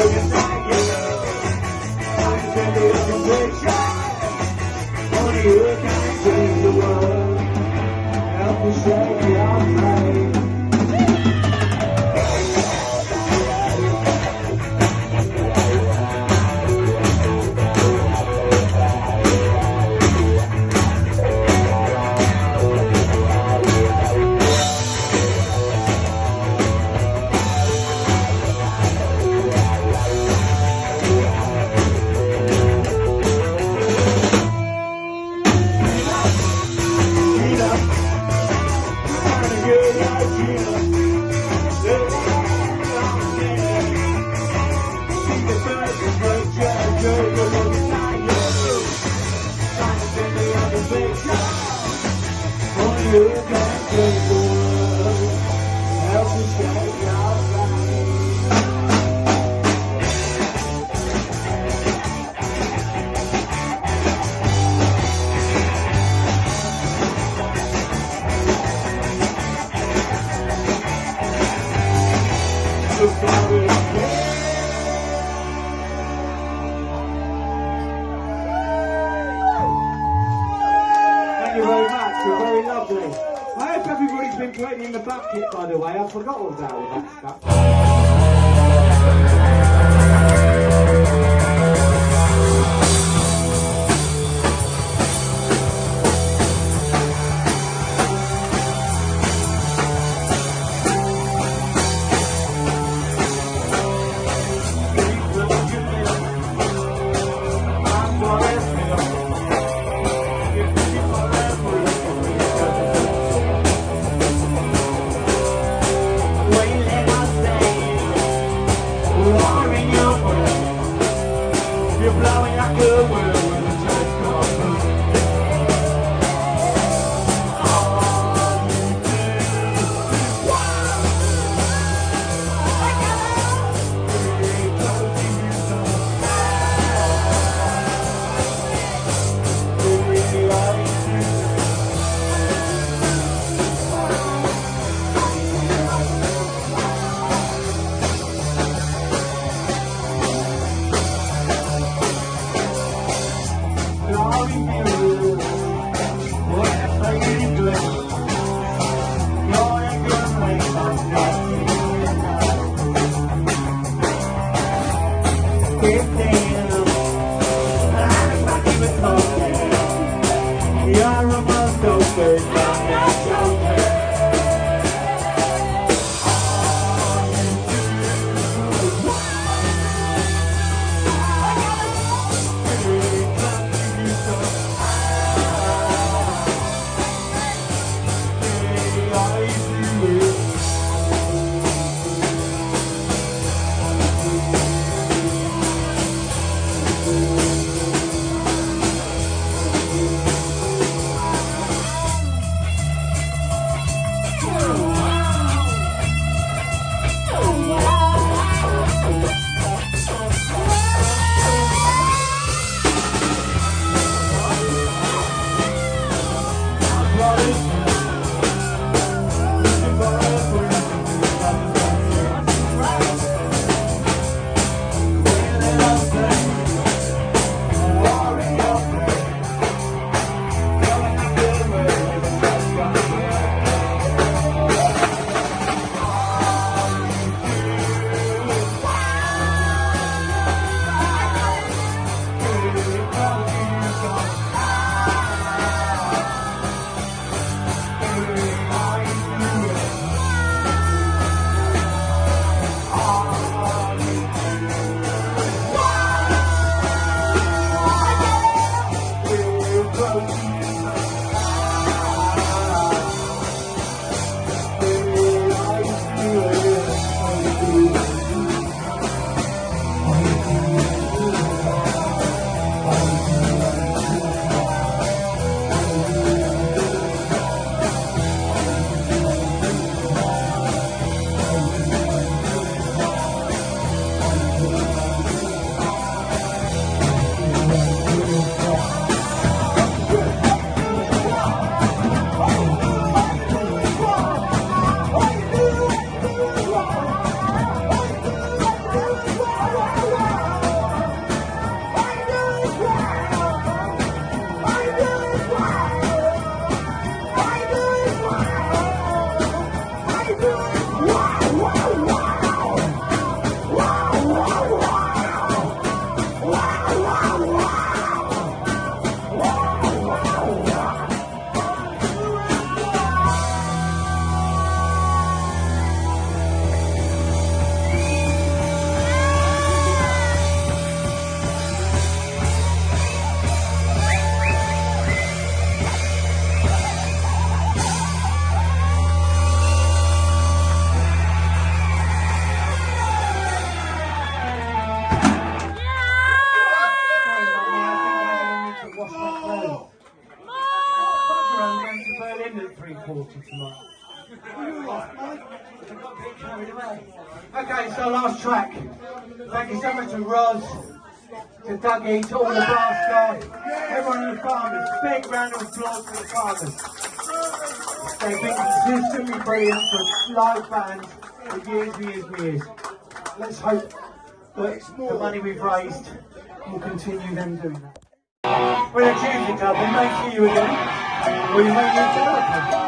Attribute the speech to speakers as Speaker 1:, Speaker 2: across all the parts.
Speaker 1: Only you. you. คนก็อดใจครับ Okay, our last track. Thank you so much to Roz, to Dougie, to all the brass staff, everyone in the farmers. Big round of applause for the farmers. They've been consistently brilliant for live bands for years and years and years. Let's hope that the money we've raised will continue them doing that. We're a Tuesday club, we may see you again, or you may need to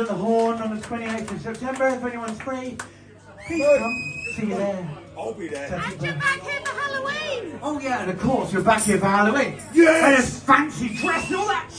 Speaker 1: at the Horn on the 28th of September. If anyone's free, please come. See you there. I'll be there. And you're back here for Halloween. Oh yeah, and of course you're back here for Halloween. Yes. And fancy dress and all that.